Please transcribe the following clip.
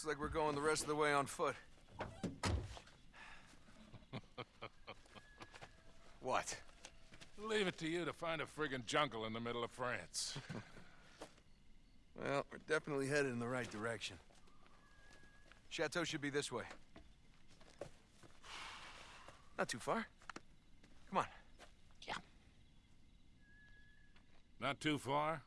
Looks like we're going the rest of the way on foot. what? Leave it to you to find a friggin' jungle in the middle of France. Well, we're definitely headed in the right direction. Chateau should be this way. Not too far. Come on. Yeah. Not too far?